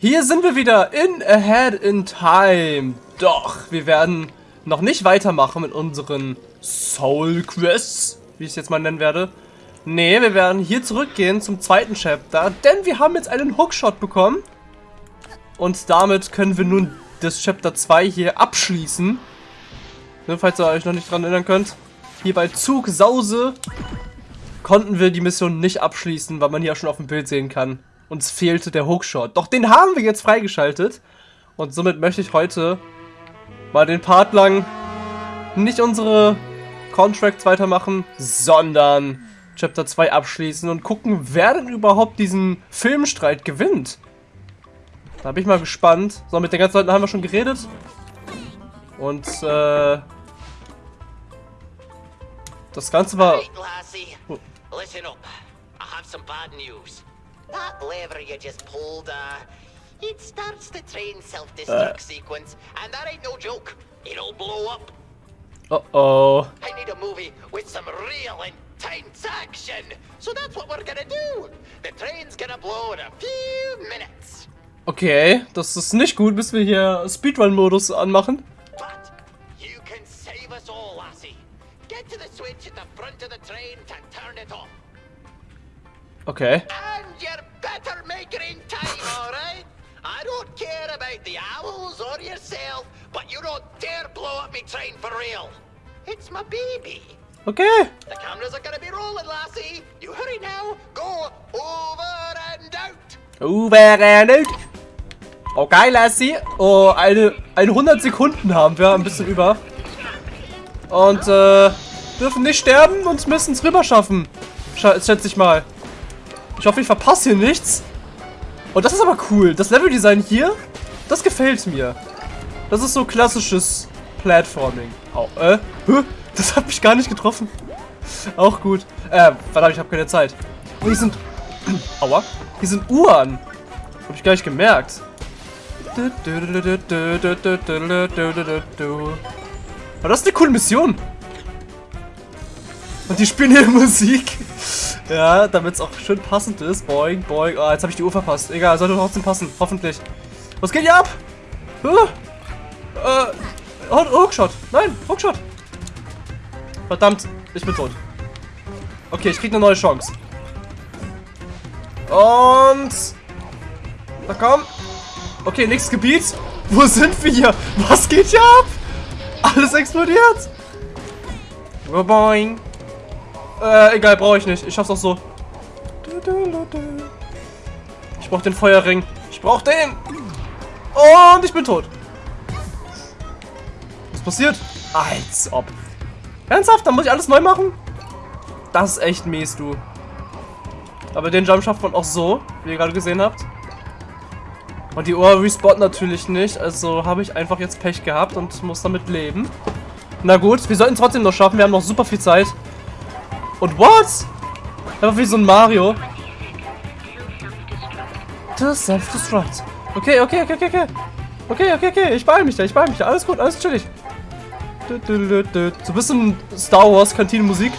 Hier sind wir wieder in Ahead in Time. Doch, wir werden noch nicht weitermachen mit unseren Soul Quests, wie ich es jetzt mal nennen werde. Nee, wir werden hier zurückgehen zum zweiten Chapter, denn wir haben jetzt einen Hookshot bekommen. Und damit können wir nun das Chapter 2 hier abschließen. Ne, falls ihr euch noch nicht dran erinnern könnt. Hier bei Zug Sause konnten wir die Mission nicht abschließen, weil man hier auch schon auf dem Bild sehen kann uns fehlte der Hookshot. Doch den haben wir jetzt freigeschaltet. Und somit möchte ich heute mal den Part lang nicht unsere Contracts weitermachen, sondern Chapter 2 abschließen und gucken, wer denn überhaupt diesen Filmstreit gewinnt. Da bin ich mal gespannt. So, mit den ganzen Leuten haben wir schon geredet. Und, äh... Das Ganze war... Oh. Listen up. I have some bad news. That lever you just pulled, uh, it starts the train self-destruct uh. sequence, and that ain't no joke. It'll blow up. Uh-oh. I need a movie with some real intense action. So that's what we're gonna do. The train's gonna blow in a few minutes. Okay, das ist nicht gut, bis wir hier Speedrun-Modus anmachen. But you can save us all, Lassie. Get to the switch at the front of the train to turn it off. Okay. And you better make it in time, alright? I don't care about the owls or yourself, but you don't dare blow up me train for real. It's my baby. Okay. The cameras are gonna be rolling, lassie. You hurry now. Go over and out. Over and out. Okay, Lassie. Oh, eine, eine 100 Sekunden haben wir, ein bisschen über. Und, äh, dürfen nicht sterben und müssen es rüber schaffen. Schätze ich mal. Ich hoffe, ich verpasse hier nichts. Und das ist aber cool. Das Leveldesign hier, das gefällt mir. Das ist so klassisches Platforming. Oh, äh, das hat mich gar nicht getroffen. Auch gut. Äh, verdammt, ich habe keine Zeit. Und hier sind... Aua. Hier sind Uhren. Hab ich gar nicht gemerkt. Aber das ist eine coole Mission. Und die spielen hier Musik. Ja, damit es auch schön passend ist. Boing, boing. Oh, jetzt habe ich die Uhr verpasst. Egal, sollte trotzdem passen. Hoffentlich. Was geht hier ab? Huh? Äh, Hookshot. Nein, Hookshot. Verdammt, ich bin tot. Okay, ich krieg eine neue Chance. Und... Na komm. Okay, nächstes Gebiet. Wo sind wir hier? Was geht hier ab? Alles explodiert. Boing. Äh, egal, brauche ich nicht. Ich schaff's auch so. Ich brauche den Feuerring. Ich brauche den. Und ich bin tot. Was passiert? Als ob. Ernsthaft? Dann muss ich alles neu machen? Das ist echt mies, du. Aber den Jump schafft man auch so, wie ihr gerade gesehen habt. Und die Uhr respawnt natürlich nicht, also habe ich einfach jetzt Pech gehabt und muss damit leben. Na gut, wir sollten es trotzdem noch schaffen, wir haben noch super viel Zeit. Und what? Einfach wie so ein Mario. To self-destruct. Okay, okay, okay, okay, okay. Okay, okay, okay. Ich beeil mich da, ich beeil mich da. Alles gut, alles chillig. So ein bisschen Star Wars Kantinenmusik.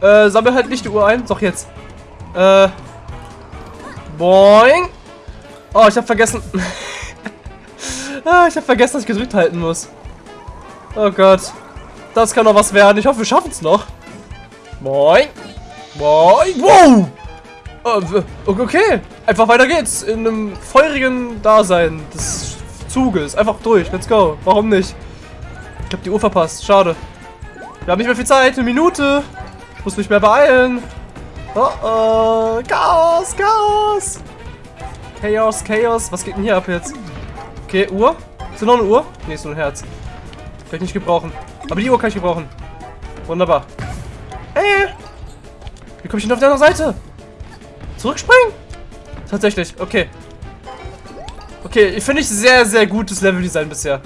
Äh, sammel halt nicht die Uhr ein. Doch jetzt. Äh. Boing. Oh, ich hab vergessen. ah, ich hab vergessen, dass ich gedrückt halten muss. Oh Gott. Das kann doch was werden. Ich hoffe, wir schaffen es noch. Moin. Moin. Wow. Äh, okay. Einfach weiter geht's. In einem feurigen Dasein des Zuges. Einfach durch. Let's go. Warum nicht? Ich habe die Uhr verpasst. Schade. Wir haben nicht mehr viel Zeit. Eine Minute. Ich muss mich mehr beeilen. Oh oh. Chaos. Chaos. Chaos. Chaos. Was geht denn hier ab jetzt? Okay, Uhr. Ist da noch eine Uhr? Nee, ist nur ein Herz. Ich nicht gebrauchen. Aber die Uhr kann ich gebrauchen. Wunderbar. Ey! Wie komme ich denn auf der anderen Seite? Zurückspringen? Tatsächlich, okay. Okay, finde ich sehr, sehr gutes Leveldesign bisher.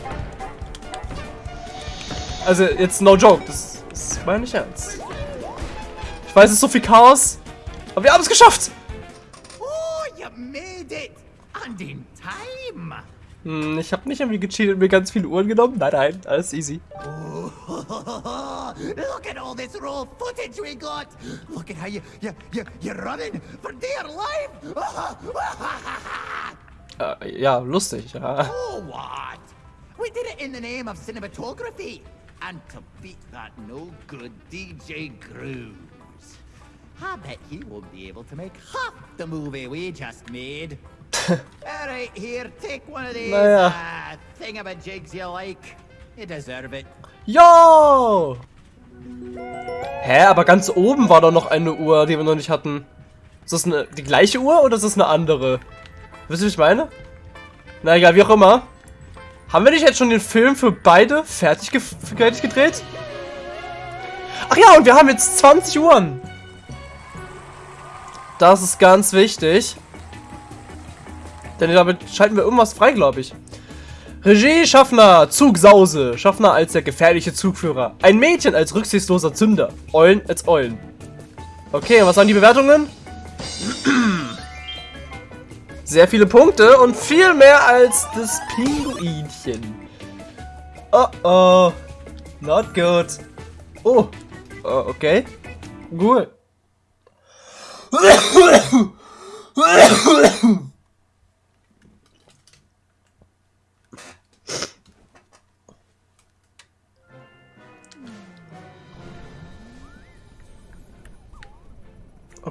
Also, jetzt no joke. Das, das meine ich ernst. Ich weiß, es ist so viel Chaos. Aber wir haben es geschafft! Oh, you made it! And in time! Hm, ich habe nicht irgendwie gecheatet und mir ganz viele Uhren genommen. Nein, nein, alles easy. Oh. Look at all this raw footage we got! Look at how you, you, you, you're running for dear life! äh, ja, lustig, ja. Oh, what? We did it in the name of cinematography! And to beat that no-good DJ Grooves. I bet he won't be able to make half the movie we just made. Alright, here, take one of these naja. uh, thingamajigs you like. You deserve it. Yo! Hä, aber ganz oben war doch noch eine Uhr, die wir noch nicht hatten. Ist das eine, die gleiche Uhr oder ist das eine andere? Wisst ihr, was ich meine? Na egal, wie auch immer. Haben wir nicht jetzt schon den Film für beide fertig, ge fertig gedreht? Ach ja, und wir haben jetzt 20 Uhren. Das ist ganz wichtig. Denn damit schalten wir irgendwas frei, glaube ich. Regie Schaffner, Zugsause. Schaffner als der gefährliche Zugführer. Ein Mädchen als rücksichtsloser Zünder. Eulen als Eulen. Okay, was waren die Bewertungen? Sehr viele Punkte und viel mehr als das Pinguinchen. Oh oh. Not good. Oh. oh okay. Gut.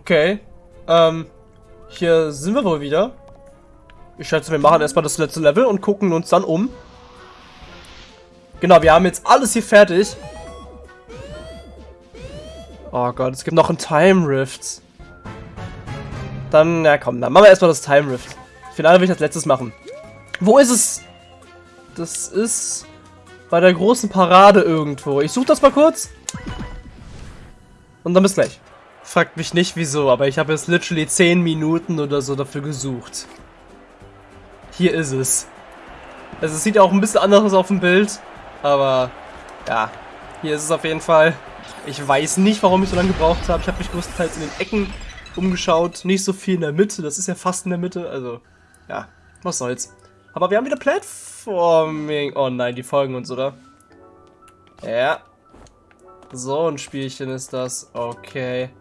Okay. Ähm, hier sind wir wohl wieder. Ich schätze, wir machen erstmal das letzte Level und gucken uns dann um. Genau, wir haben jetzt alles hier fertig. Oh Gott, es gibt noch ein Time Rift. Dann, na komm, dann machen wir erstmal das Time Rift. Finale will ich als letztes machen. Wo ist es? Das ist bei der großen Parade irgendwo. Ich suche das mal kurz. Und dann bis gleich. Fragt mich nicht wieso, aber ich habe jetzt literally 10 Minuten oder so dafür gesucht. Hier ist es. Also es sieht auch ein bisschen anders aus auf dem Bild, aber ja, hier ist es auf jeden Fall. Ich weiß nicht, warum ich so lange gebraucht habe. Ich habe mich größtenteils in den Ecken umgeschaut, nicht so viel in der Mitte. Das ist ja fast in der Mitte, also ja, was soll's. Aber wir haben wieder Platforming. Oh nein, die folgen uns, oder? Ja. So ein Spielchen ist das. Okay.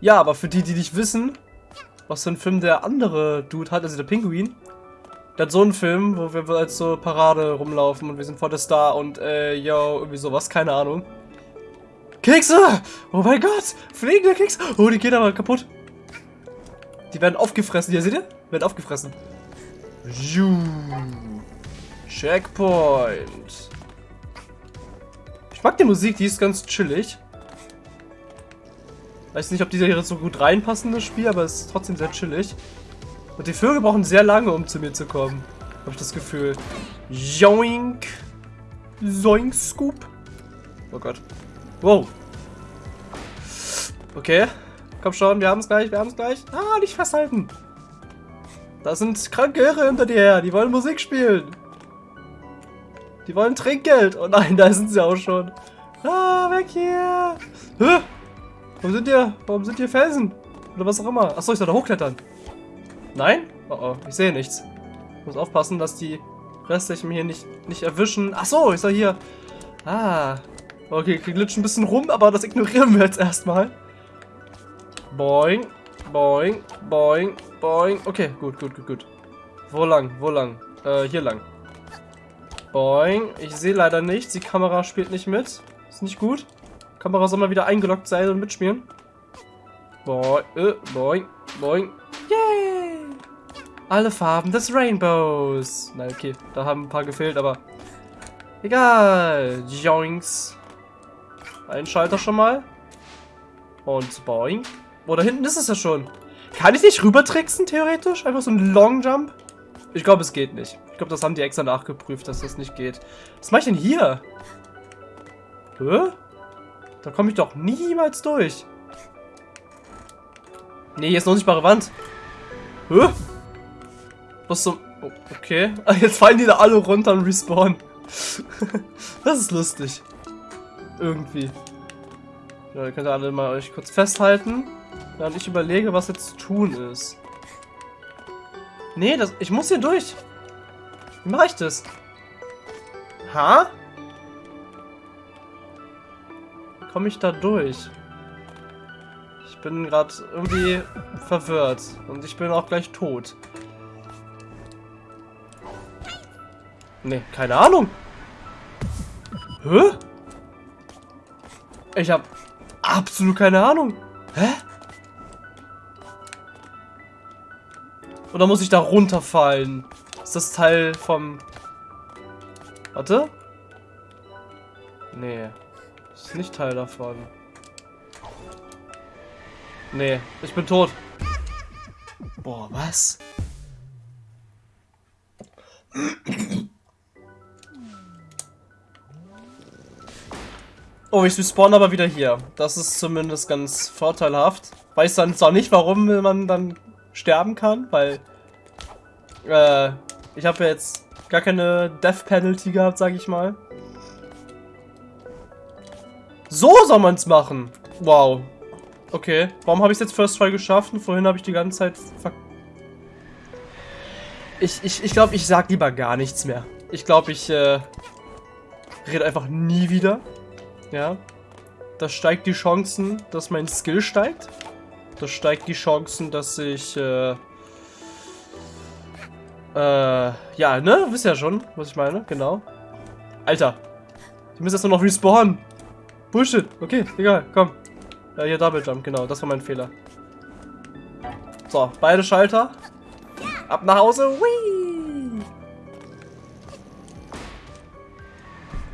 Ja, aber für die, die nicht wissen, was für ein Film der andere Dude hat, also der Pinguin, der hat so einen Film, wo wir als so Parade rumlaufen und wir sind vor der Star und äh, yo, irgendwie sowas, keine Ahnung. Kekse! Oh mein Gott! Fliegende Kekse! Oh, die gehen aber kaputt. Die werden aufgefressen. Hier, seht ihr? Werden aufgefressen. Checkpoint. Ich mag die Musik, die ist ganz chillig. Weiß nicht, ob diese hier so gut reinpassen, das Spiel, aber es ist trotzdem sehr chillig. Und die Vögel brauchen sehr lange, um zu mir zu kommen. Habe ich das Gefühl. Joink. Zoink Scoop. Oh Gott. Wow. Okay. Komm schon, wir haben es gleich, wir haben es gleich. Ah, nicht festhalten. Da sind kranke Irre hinter dir her. Die wollen Musik spielen. Die wollen Trinkgeld. Oh nein, da sind sie auch schon. Ah, weg hier. Hä? Warum sind hier, warum sind hier Felsen? Oder was auch immer. Achso, ich soll da hochklettern. Nein? Oh oh, ich sehe nichts. Ich muss aufpassen, dass die restlichen hier nicht, nicht erwischen. Achso, ich soll hier... Ah. Okay, wir glitschen ein bisschen rum, aber das ignorieren wir jetzt erstmal. Boing, boing, boing, boing. Okay, gut, gut, gut, gut. Wo lang, wo lang? Äh, hier lang. Boing. Ich sehe leider nichts. Die Kamera spielt nicht mit. Ist nicht gut. Kamera soll mal wieder eingeloggt sein und mitspielen. Boing, äh, boing, boing. Yay! Alle Farben des Rainbows. Nein, okay, da haben ein paar gefehlt, aber egal. Joinks. Ein Schalter schon mal. Und boing. Oh, da hinten ist es ja schon. Kann ich nicht rübertricksen, theoretisch? Einfach so ein Long Jump? Ich glaube, es geht nicht. Ich glaube, das haben die extra nachgeprüft, dass das nicht geht. Was mache ich denn hier? Hä? Da komme ich doch niemals durch. Nee, hier ist eine unsichtbare Wand. Hä? Was zum... Oh, okay. Jetzt fallen die da alle runter und respawnen. das ist lustig. Irgendwie. Ja, ihr könnt alle mal euch kurz festhalten. Während ich überlege, was jetzt zu tun ist. Nee, das, ich muss hier durch. Wie mache ich das? Ha? Komme ich da durch? Ich bin gerade irgendwie verwirrt. Und ich bin auch gleich tot. Nee, keine Ahnung. Hä? Ich habe absolut keine Ahnung. Hä? Oder muss ich da runterfallen? Ist das Teil vom... Warte. Nee. Ist nicht Teil davon. Nee, ich bin tot. Boah, was? Oh, ich spawn aber wieder hier. Das ist zumindest ganz vorteilhaft. Weiß dann zwar nicht, warum man dann sterben kann, weil äh, ich habe jetzt gar keine Death Penalty gehabt, sag ich mal. So soll man es machen. Wow. Okay. Warum habe ich es jetzt First Try geschafft und vorhin habe ich die ganze Zeit Ich, ich, ich glaube, ich sag lieber gar nichts mehr. Ich glaube, ich äh, rede einfach nie wieder. Ja. Das steigt die Chancen, dass mein Skill steigt. Das steigt die Chancen, dass ich äh, äh, ja, ne? Wisst ja schon, was ich meine. Genau. Alter. Ich muss jetzt nur noch respawnen. Bullshit. Okay, egal. Komm. Ja, hier Double Jump. Genau, das war mein Fehler. So, beide Schalter. Ab nach Hause. Whee!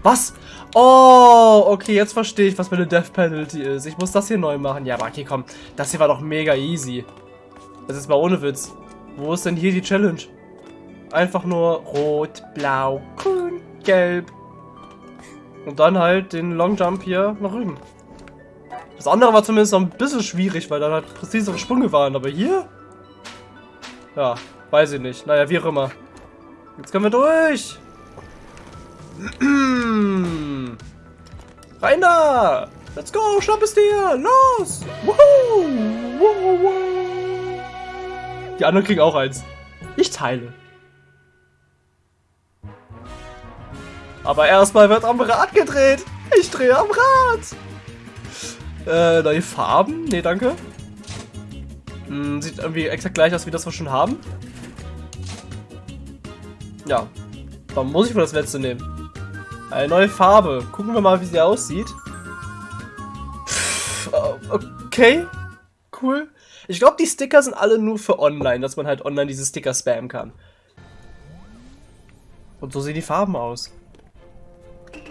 Was? Oh, okay, jetzt verstehe ich, was meine Death Penalty ist. Ich muss das hier neu machen. Ja, aber okay, komm. Das hier war doch mega easy. Das ist mal ohne Witz. Wo ist denn hier die Challenge? Einfach nur rot, blau, grün, gelb. Und dann halt den Long Jump hier nach rüben. Das andere war zumindest noch ein bisschen schwierig, weil dann halt präzisere Sprünge waren. Aber hier? Ja, weiß ich nicht. Naja, wie auch immer. Jetzt können wir durch. Rein da! Let's go! Schnapp es dir! Los! Woohoo! Die anderen kriegen auch eins. Ich teile. Aber erstmal wird am Rad gedreht. Ich drehe am Rad. Äh, neue Farben? Nee, danke. Hm, sieht irgendwie exakt gleich aus wie das, wir schon haben. Ja. Dann muss ich wohl das letzte nehmen. Eine neue Farbe. Gucken wir mal, wie sie aussieht. Pff, okay. Cool. Ich glaube, die Sticker sind alle nur für online, dass man halt online diese Sticker spammen kann. Und so sehen die Farben aus.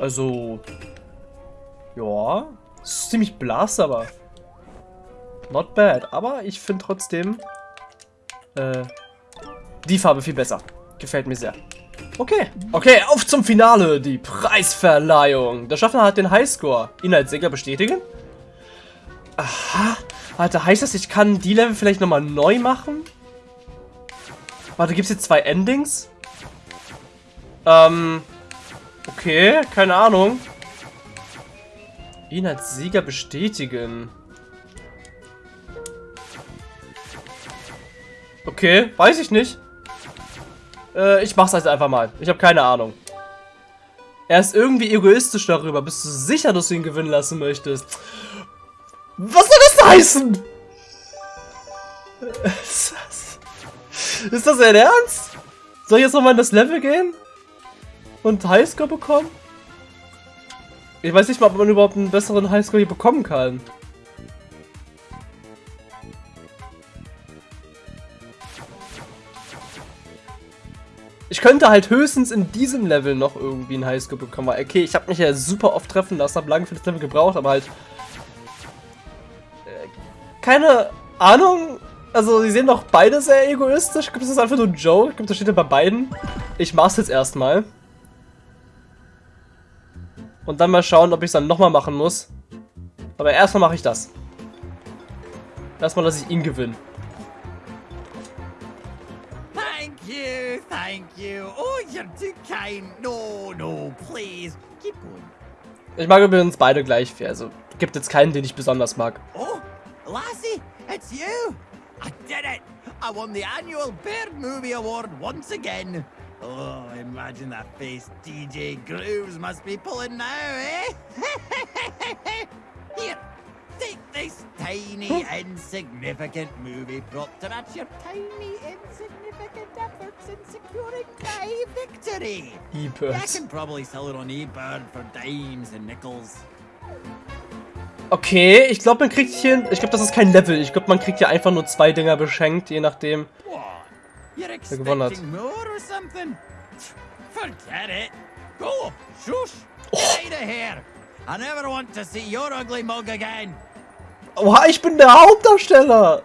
Also, ja, ist ziemlich blass, aber not bad. Aber ich finde trotzdem äh, die Farbe viel besser. Gefällt mir sehr. Okay, okay, auf zum Finale, die Preisverleihung. Der Schaffner hat den Highscore. Inhaltssieger bestätigen? Aha, warte, heißt das, ich kann die Level vielleicht nochmal neu machen? Warte, gibt es jetzt zwei Endings? Ähm, Okay, keine Ahnung. Ihn als Sieger bestätigen. Okay, weiß ich nicht. Äh, ich mach's also einfach mal. Ich habe keine Ahnung. Er ist irgendwie egoistisch darüber. Bist du sicher, dass du ihn gewinnen lassen möchtest? Was soll das heißen? Ist das, ist das dein Ernst? Soll ich jetzt nochmal in das Level gehen? Und Highscore bekommen? Ich weiß nicht mal, ob man überhaupt einen besseren Highscore hier bekommen kann. Ich könnte halt höchstens in diesem Level noch irgendwie einen Highscore bekommen. Okay, ich habe mich ja super oft treffen lassen, habe lange für das Level gebraucht, aber halt... Äh, keine Ahnung. Also, sie sehen doch beide sehr egoistisch. Gibt es einfach nur Joe? Ich glaube, das steht ja bei beiden. Ich mach's jetzt erstmal. Und dann mal schauen, ob ich es dann nochmal machen muss. Aber erstmal mache ich das. Erstmal lasse ich ihn gewinnen. Thank you, thank you. Oh, you're too kind. No, no, please. Keep going. Ich mag übrigens beide gleich viel. Also gibt jetzt keinen, den ich besonders mag. Oh, Lassie, it's you. I did it. I won the annual Bird Movie Award once again. Oh, imagine that face DJ Grooves must be pulling now, eh? tiny, insignificant movie prop to match your tiny, insignificant efforts in securing my victory. I E-Bird. can probably sell it on eBird for dimes and nickels. Okay, ich glaube, man kriegt hier... Ich glaube, das ist kein Level. Ich glaube, man kriegt hier einfach nur zwei Dinger beschenkt, je nachdem. You're gewonnen hat. Forget it. Go, shush. Get out of here. I never want to see your ugly mug again. Oha, ich bin der Hauptdarsteller!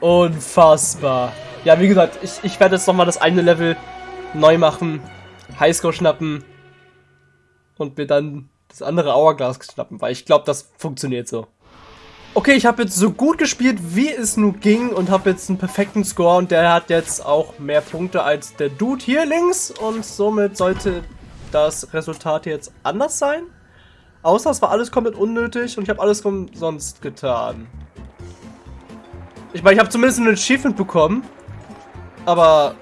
Unfassbar. Ja, wie gesagt, ich, ich werde jetzt nochmal das eine Level neu machen, Highscore schnappen und mir dann das andere Hourglass schnappen, weil ich glaube, das funktioniert so. Okay, ich habe jetzt so gut gespielt, wie es nur ging und habe jetzt einen perfekten Score und der hat jetzt auch mehr Punkte als der Dude hier links und somit sollte das Resultat jetzt anders sein. Außer es war alles komplett unnötig und ich habe alles umsonst getan. Ich meine, ich habe zumindest ein Achievement bekommen. Aber...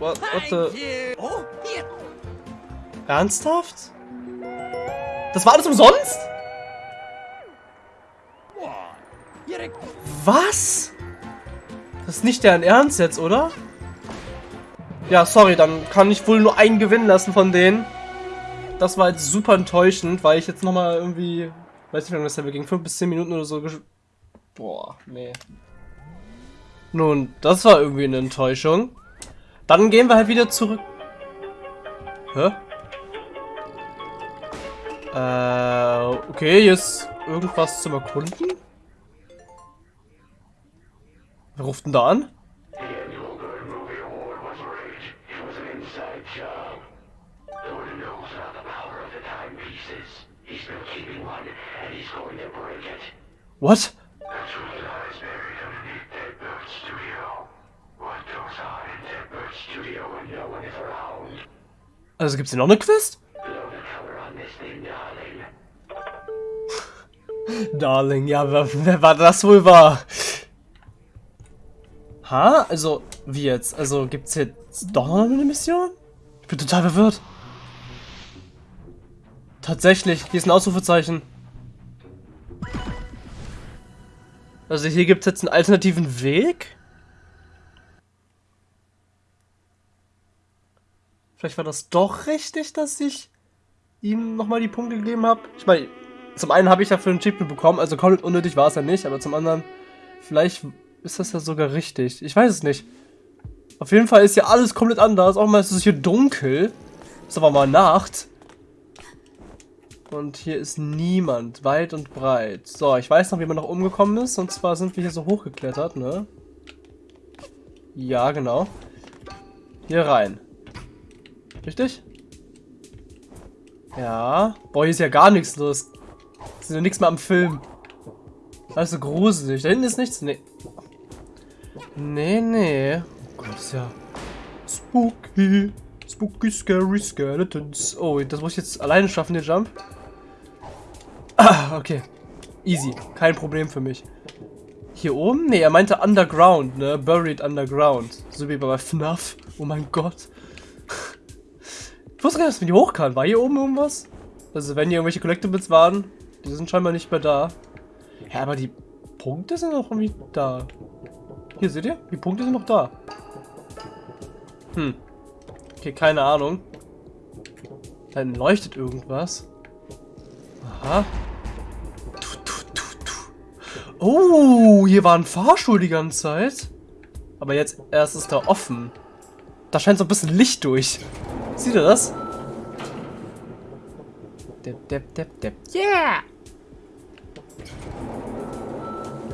What, what the... Oh. Ernsthaft? Das war alles umsonst? Was? Das ist nicht deren Ernst jetzt, oder? Ja, sorry, dann kann ich wohl nur einen gewinnen lassen von denen. Das war jetzt super enttäuschend, weil ich jetzt nochmal irgendwie, weiß nicht, wie lange das Level ging, 5 bis 10 Minuten oder so Boah, nee. Nun, das war irgendwie eine Enttäuschung. Dann gehen wir halt wieder zurück. Hä? Äh, okay, hier ist irgendwas zum Erkunden. Wer ruft denn da an? What? Also gibt's hier noch eine Quest? Darling. Ja, wer, wer war das wohl war? Ha? Also, wie jetzt? Also, gibt's jetzt doch noch eine Mission? Ich bin total verwirrt. Tatsächlich, hier ist ein Ausrufezeichen. Also hier gibt's jetzt einen alternativen Weg? Vielleicht war das doch richtig, dass ich ihm nochmal die Punkte gegeben habe. Ich meine, zum einen habe ich dafür ein Achievement bekommen, also komplett unnötig war es ja nicht, aber zum anderen, vielleicht ist das ja sogar richtig. Ich weiß es nicht. Auf jeden Fall ist hier alles komplett anders. Auch mal ist es hier dunkel. Ist aber mal Nacht. Und hier ist niemand, weit und breit. So, ich weiß noch, wie man noch umgekommen ist. Und zwar sind wir hier so hochgeklettert, ne? Ja, genau. Hier rein. Richtig? Ja. Boah, hier ist ja gar nichts los. Ist ja nichts mehr am Film. Alles so gruselig. Da hinten ist nichts. Nee. Nee, nee. Oh Gott, ist ja spooky. Spooky, scary skeletons. Oh, das muss ich jetzt alleine schaffen, den Jump. Ah, okay. Easy. Kein Problem für mich. Hier oben? Nee, er meinte underground, ne? Buried underground. So wie bei FNAF. Oh mein Gott. Ich wusste gar nicht, dass man hier hoch kann. War hier oben irgendwas? Also wenn hier irgendwelche Collectibles waren, die sind scheinbar nicht mehr da. Ja, aber die Punkte sind noch irgendwie da. Hier, seht ihr? Die Punkte sind noch da. Hm. Okay, keine Ahnung. Dann leuchtet irgendwas. Aha. Oh, hier war ein Fahrstuhl die ganze Zeit. Aber jetzt erst ist er offen. Da scheint so ein bisschen Licht durch. Seht ihr das? Depp, depp, depp, depp. Yeah!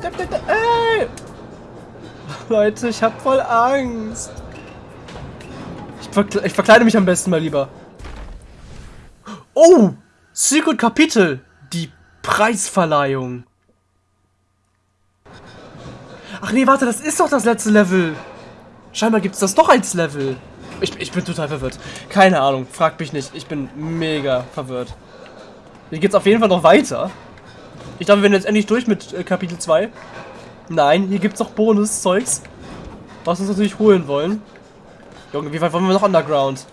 Depp, depp, depp. Ey! Leute, ich hab voll Angst. Ich, verkle ich verkleide mich am besten mal lieber. Oh! Secret Kapitel. Die Preisverleihung. Ach nee, warte, das ist doch das letzte Level. Scheinbar gibt es das doch als Level. Ich, ich bin total verwirrt. Keine Ahnung, frag mich nicht. Ich bin mega verwirrt. Hier geht's auf jeden Fall noch weiter. Ich dachte, wir sind jetzt endlich durch mit äh, Kapitel 2. Nein, hier gibt's noch Bonuszeugs. Was wir uns natürlich holen wollen. Junge, wie weit wollen wir noch Underground?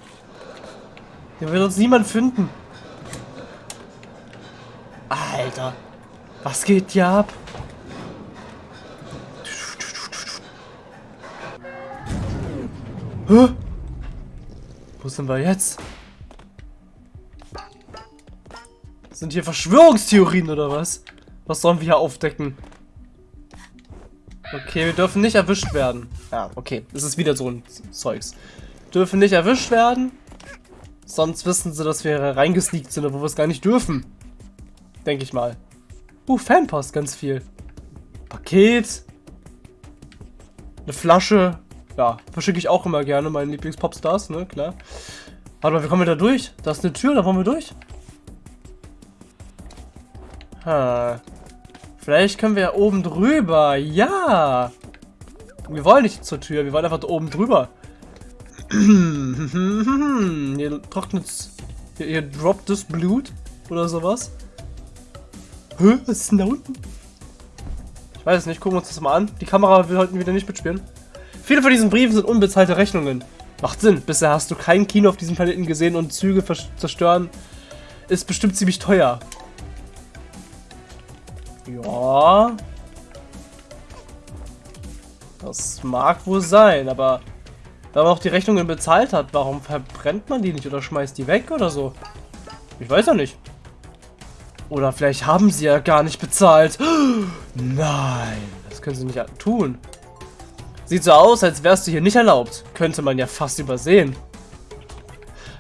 Hier wird uns niemand finden. Alter. Was geht hier ab? Hä? Wo sind wir jetzt? Sind hier Verschwörungstheorien oder was? Was sollen wir hier aufdecken? Okay, wir dürfen nicht erwischt werden. Ja, okay. Es ist wieder so ein Zeugs. Dürfen nicht erwischt werden. Sonst wissen sie, dass wir reingesneakt sind, obwohl wir es gar nicht dürfen. Denke ich mal. Uh, Fanpost, ganz viel. Paket. Eine Flasche. Ja, verschicke ich auch immer gerne, meine Lieblings-Popstars, ne, klar. Warte mal, wie kommen wir da durch? Da ist eine Tür, da wollen wir durch. Ha. Vielleicht können wir oben drüber. Ja. Wir wollen nicht zur Tür, wir wollen einfach oben drüber. hier trocknet's. Hier, hier droppt das Blut. Oder sowas. Hä? Was ist denn da unten? Ich weiß es nicht, gucken wir uns das mal an. Die Kamera will heute wieder nicht mitspielen. Viele von diesen Briefen sind unbezahlte Rechnungen. Macht Sinn. Bisher hast du kein Kino auf diesem Planeten gesehen und Züge zerstören ist bestimmt ziemlich teuer. Ja. Das mag wohl sein, aber wenn man auch die Rechnungen bezahlt hat, warum verbrennt man die nicht oder schmeißt die weg oder so? Ich weiß ja nicht. Oder vielleicht haben sie ja gar nicht bezahlt. Nein, das können sie nicht tun. Sieht so aus, als wärst du hier nicht erlaubt. Könnte man ja fast übersehen.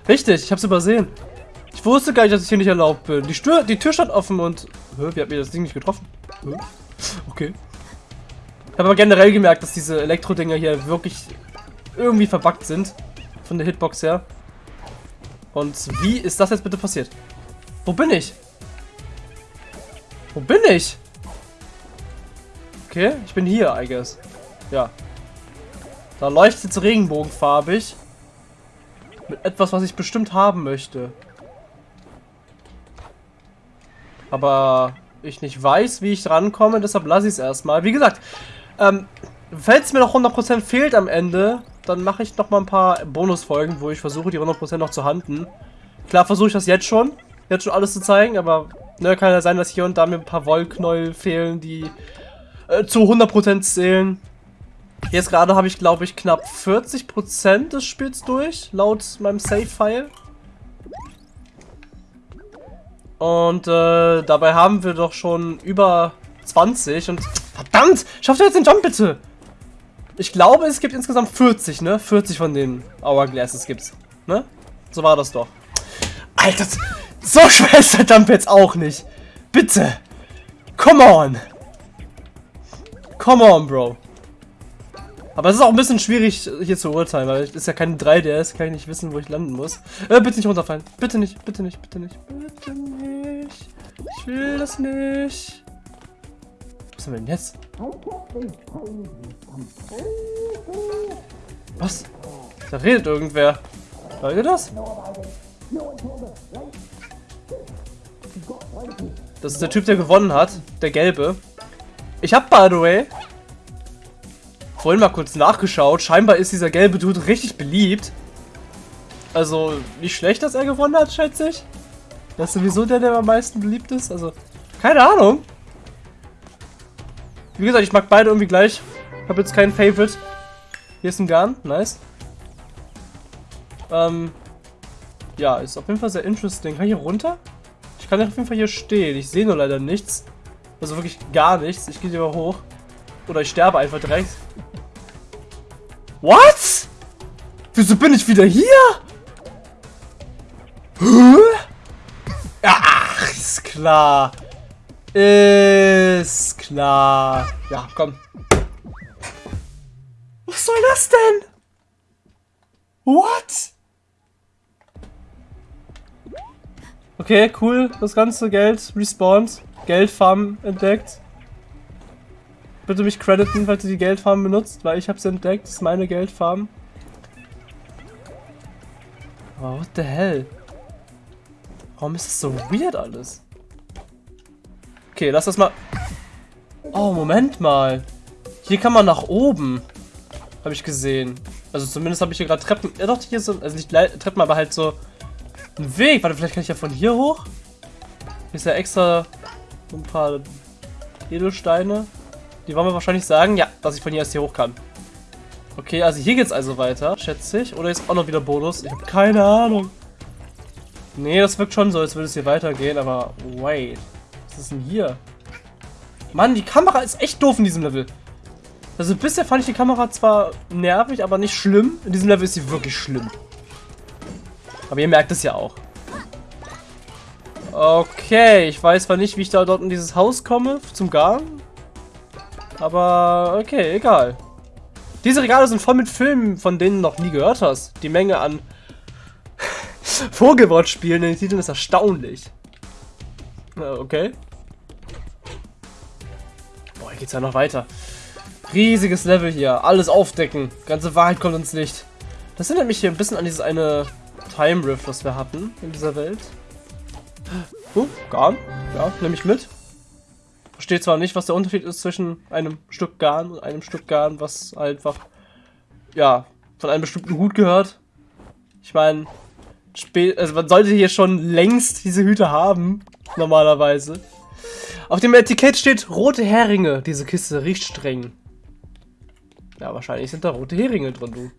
Richtig, ich hab's übersehen. Ich wusste gar nicht, dass ich hier nicht erlaubt bin. Die, Stür die Tür stand offen und... Hä, wie hat mir das Ding nicht getroffen? Hä? Okay. Ich habe aber generell gemerkt, dass diese Elektro-Dinger hier wirklich irgendwie verbuggt sind. Von der Hitbox her. Und wie ist das jetzt bitte passiert? Wo bin ich? Wo bin ich? Okay, ich bin hier, I guess. Ja. Da leuchtet es regenbogenfarbig. Mit etwas, was ich bestimmt haben möchte. Aber ich nicht weiß, wie ich rankomme, deshalb lasse ich es erstmal. Wie gesagt, ähm, falls mir noch 100% fehlt am Ende, dann mache ich noch mal ein paar Bonusfolgen, wo ich versuche, die 100% noch zu handen. Klar versuche ich das jetzt schon, jetzt schon alles zu zeigen, aber ne, kann ja sein, dass hier und da mir ein paar Wollknäuel fehlen, die äh, zu 100% zählen. Jetzt gerade habe ich, glaube ich, knapp 40% des Spiels durch, laut meinem Save-File. Und äh, dabei haben wir doch schon über 20 und... Verdammt! Schafft ihr jetzt den Jump bitte! Ich glaube, es gibt insgesamt 40, ne? 40 von den Hourglasses gibt's. Ne? So war das doch. Alter, so schwer ist der Jump jetzt auch nicht. Bitte. Come on. Come on, Bro. Aber es ist auch ein bisschen schwierig hier zu urteilen, weil es ist ja kein 3DS, kann ich nicht wissen, wo ich landen muss. Äh, bitte nicht runterfallen. Bitte nicht, bitte nicht, bitte nicht, bitte nicht. Ich will das nicht. Was haben wir denn jetzt? Was? Da redet irgendwer. Hört ihr das? Das ist der Typ, der gewonnen hat. Der Gelbe. Ich hab, by the way, vorhin mal kurz nachgeschaut. Scheinbar ist dieser gelbe Dude richtig beliebt. Also, nicht schlecht, dass er gewonnen hat, schätze ich. Das ist sowieso der, der am meisten beliebt ist. Also, keine Ahnung. Wie gesagt, ich mag beide irgendwie gleich. Ich habe jetzt keinen Favorite. Hier ist ein Garn. Nice. Ähm, ja, ist auf jeden Fall sehr interesting. Kann ich hier runter? Ich kann auf jeden Fall hier stehen. Ich sehe nur leider nichts. Also wirklich gar nichts. Ich gehe lieber hoch. Oder ich sterbe einfach direkt. What? Wieso bin ich wieder hier? Ach, ist klar. Ist klar. Ja, komm. Was soll das denn? What? Okay, cool. Das ganze Geld respawnt. Geldfarm entdeckt. Bitte mich crediten, falls du die Geldfarm benutzt, weil ich hab's entdeckt. Das ist meine Geldfarm. Oh, what the hell? Warum ist das so weird alles? Okay, lass das mal... Oh, Moment mal. Hier kann man nach oben. Habe ich gesehen. Also zumindest habe ich hier gerade Treppen... Ja doch, hier so... Also nicht Treppen, aber halt so... Ein Weg. Warte, vielleicht kann ich ja von hier hoch? Hier ist ja extra ein paar Edelsteine. Die wollen mir wahrscheinlich sagen, ja, dass ich von hier erst hier hoch kann. Okay, also hier geht's also weiter, schätze ich. Oder ist auch noch wieder Bonus? Ich habe keine Ahnung. Nee, das wirkt schon so, als würde es hier weitergehen, aber wait. Was ist denn hier? Mann, die Kamera ist echt doof in diesem Level. Also bisher fand ich die Kamera zwar nervig, aber nicht schlimm. In diesem Level ist sie wirklich schlimm. Aber ihr merkt es ja auch. Okay, ich weiß zwar nicht, wie ich da dort in dieses Haus komme, zum Garn. Aber okay, egal. Diese Regale sind voll mit Filmen, von denen du noch nie gehört hast. Die Menge an Vogelwortspielen in den Titeln ist erstaunlich. Okay. Boah, hier geht's ja noch weiter. Riesiges Level hier. Alles aufdecken. Ganze Wahrheit kommt ins Licht. Das erinnert mich hier ein bisschen an dieses eine Time Rift, was wir hatten in dieser Welt. Oh, Garn. Ja, nehme ich mit. Verstehe zwar nicht, was der Unterschied ist zwischen einem Stück Garn und einem Stück Garn, was einfach, ja, von einem bestimmten Hut gehört. Ich meine, also man sollte hier schon längst diese Hüte haben, normalerweise. Auf dem Etikett steht rote Heringe. Diese Kiste riecht streng. Ja, wahrscheinlich sind da rote Heringe drin, du.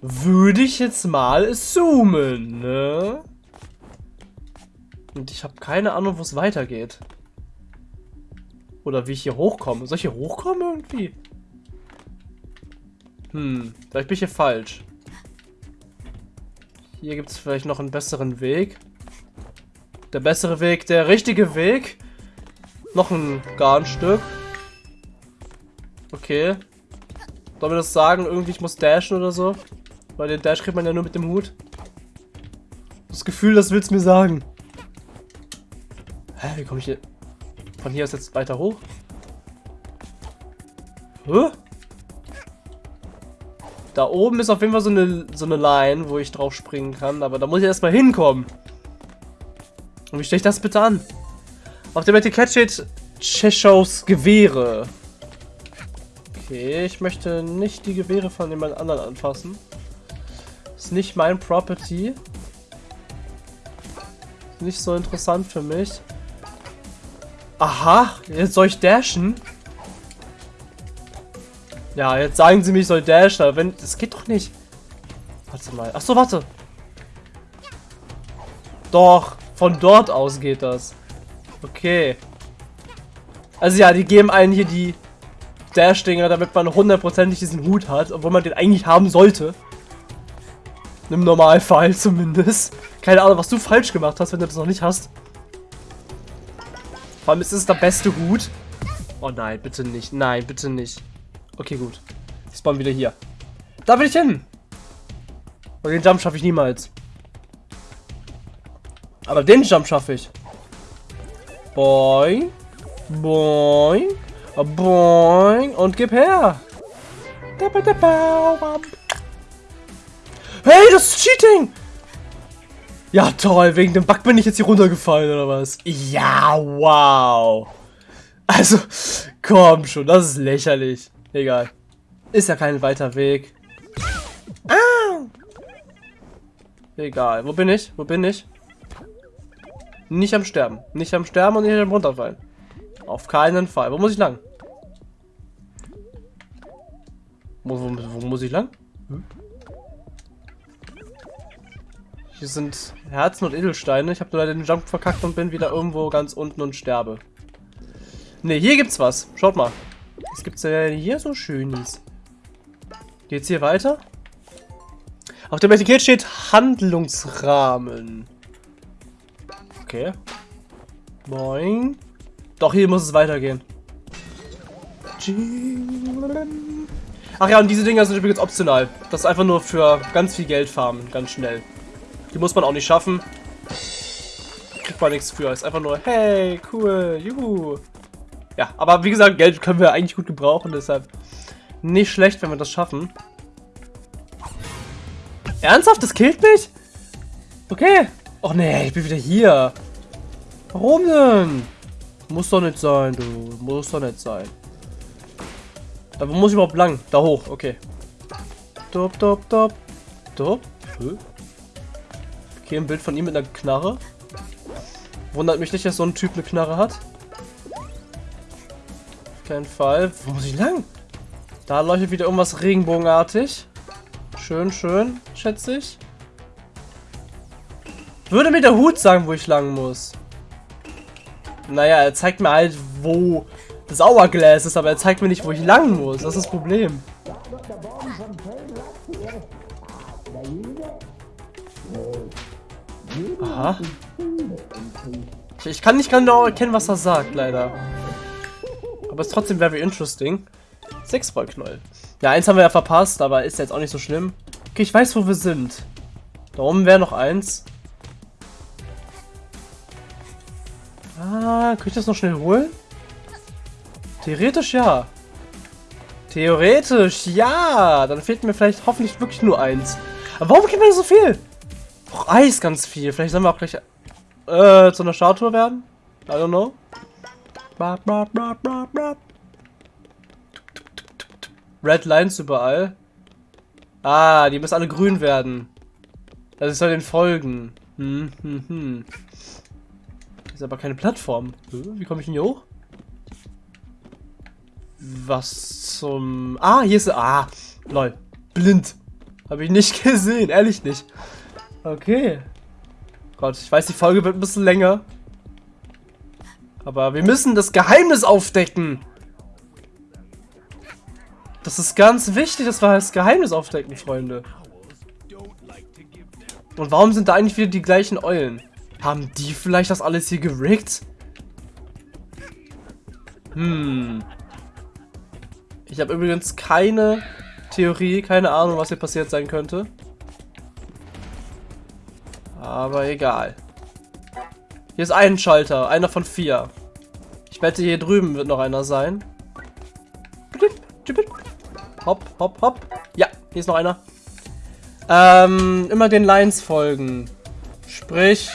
Würde ich jetzt mal assumen, ne? Und ich habe keine Ahnung, wo es weitergeht. Oder wie ich hier hochkomme. Soll ich hier hochkommen irgendwie? Hm, vielleicht bin ich hier falsch. Hier gibt es vielleicht noch einen besseren Weg. Der bessere Weg, der richtige Weg. Noch ein Garnstück. Okay. Soll mir das sagen? Irgendwie, ich muss dashen oder so? Weil den Dash kriegt man ja nur mit dem Hut. Das Gefühl, das will's mir sagen. Hä, wie komme ich hier... Von hier aus jetzt weiter hoch? Hä? Da oben ist auf jeden Fall so eine, so eine Line, wo ich drauf springen kann. Aber da muss ich erstmal hinkommen. Und wie stelle ich das bitte an? Auf dem Etikett steht Cheshows Gewehre. Okay, ich möchte nicht die Gewehre von jemand anderen anfassen. Ist nicht mein Property. Ist nicht so interessant für mich. Aha, jetzt soll ich dashen? Ja, jetzt sagen sie mir, ich soll dashen, aber wenn... Das geht doch nicht. Warte mal. Achso, warte. Doch, von dort aus geht das. Okay. Also ja, die geben einen hier die Dash-Dinger, damit man hundertprozentig diesen Hut hat, obwohl man den eigentlich haben sollte. Im Normalfall zumindest. Keine Ahnung, was du falsch gemacht hast, wenn du das noch nicht hast. Vor allem ist es der beste Hut. Oh nein, bitte nicht. Nein, bitte nicht. Okay, gut. Ich spawn wieder hier. Da will ich hin. Und den Jump schaffe ich niemals. Aber den Jump schaffe ich. Boing. Boing. Boing. Und gib her. Hey, das ist Cheating! Ja, toll. Wegen dem Bug bin ich jetzt hier runtergefallen, oder was? Ja, wow. Also, komm schon. Das ist lächerlich. Egal. Ist ja kein weiter Weg. Ah! Egal. Wo bin ich? Wo bin ich? Nicht am Sterben. Nicht am Sterben und nicht am Runterfallen. Auf keinen Fall. Wo muss ich lang? Wo, wo, wo muss ich lang? Hm? Hier sind Herzen und Edelsteine. Ich habe leider den Jump verkackt und bin wieder irgendwo ganz unten und sterbe. Ne, hier gibt's was. Schaut mal. Was gibt's denn hier so Schönes? Geht's hier weiter? Auf dem Etikett steht Handlungsrahmen. Okay. Boing. Doch, hier muss es weitergehen. Ach ja, und diese Dinger sind übrigens optional. Das ist einfach nur für ganz viel Geld farmen, ganz schnell. Die muss man auch nicht schaffen. Kriegt man nichts für. Ist einfach nur, hey, cool, juhu. Ja, aber wie gesagt, Geld können wir eigentlich gut gebrauchen, deshalb nicht schlecht, wenn wir das schaffen. Ernsthaft? Das killt mich? Okay. Och nee, ich bin wieder hier. Warum denn? Muss doch nicht sein, du. Muss doch nicht sein. Da muss ich überhaupt lang? Da hoch, okay. Dop, dop, dop. Dop. Okay, ein Bild von ihm mit einer Knarre. Wundert mich nicht, dass so ein Typ eine Knarre hat. Auf keinen Fall. Wo muss ich lang? Da leuchtet wieder irgendwas regenbogenartig. Schön, schön, schätze ich. Würde mir der Hut sagen, wo ich lang muss. Naja, er zeigt mir halt, wo das Hourglass ist, aber er zeigt mir nicht, wo ich lang muss. Das ist das Problem. Aha. Ich, kann nicht genau erkennen, was er sagt, leider. Aber es ist trotzdem very interesting. Sechsballknäuel. Ja, eins haben wir ja verpasst, aber ist jetzt auch nicht so schlimm. Okay, ich weiß, wo wir sind. Da oben wäre noch eins. Ah, kann ich das noch schnell holen? Theoretisch ja. Theoretisch ja. Dann fehlt mir vielleicht hoffentlich wirklich nur eins. Aber warum gibt mir so viel? Eis ganz viel. Vielleicht sollen wir auch gleich äh, zu einer Statue werden. I don't know. Red Lines überall. Ah, die müssen alle grün werden. Also ich soll den folgen. Hm, hm, hm. Ist aber keine Plattform. Wie komme ich denn hier hoch? Was zum... Ah, hier ist... Ah, lol. Blind. Habe ich nicht gesehen. Ehrlich nicht. Okay. Gott, ich weiß, die Folge wird ein bisschen länger. Aber wir müssen das Geheimnis aufdecken. Das ist ganz wichtig, dass wir das Geheimnis aufdecken, Freunde. Und warum sind da eigentlich wieder die gleichen Eulen? Haben die vielleicht das alles hier gerickt? Hm. Ich habe übrigens keine Theorie, keine Ahnung, was hier passiert sein könnte. Aber egal. Hier ist ein Schalter, einer von vier. Ich wette, hier drüben wird noch einer sein. Hopp, hopp, hopp. Ja, hier ist noch einer. Ähm, immer den Lines folgen. Sprich.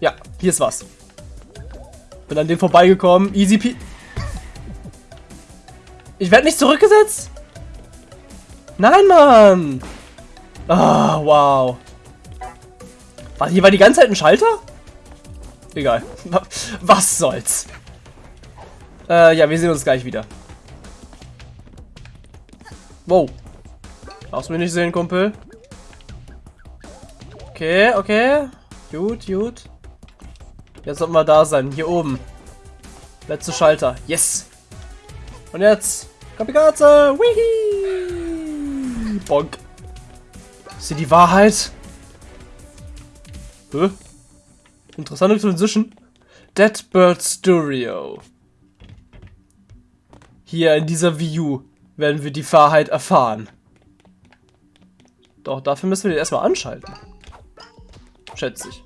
Ja, hier ist was. Bin an dem vorbeigekommen. Easy pe Ich werde nicht zurückgesetzt? Nein, Mann. Ah, wow. War hier war die ganze Zeit ein Schalter? Egal. Was soll's. Äh, ja, wir sehen uns gleich wieder. Wow. Du mich nicht sehen, Kumpel? Okay, okay. Gut, gut. Jetzt sollten wir da sein. Hier oben. Letzte Schalter. Yes. Und jetzt. Kamikaze. Wihi. Bonk. Ist hier die Wahrheit? Hä? Interessante Transition. Dead Bird Studio. Hier in dieser View werden wir die Wahrheit erfahren. Doch, dafür müssen wir den erstmal anschalten. Schätze ich.